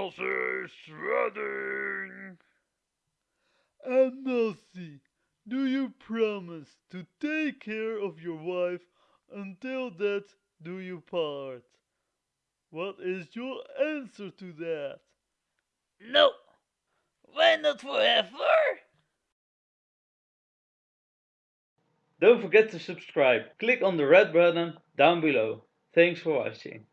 sausage shredding. And Nossi, do you promise to take care of your wife until that? do you part? What is your answer to that? No. Why not forever? Don't forget to subscribe. Click on the red button down below. Thanks for watching.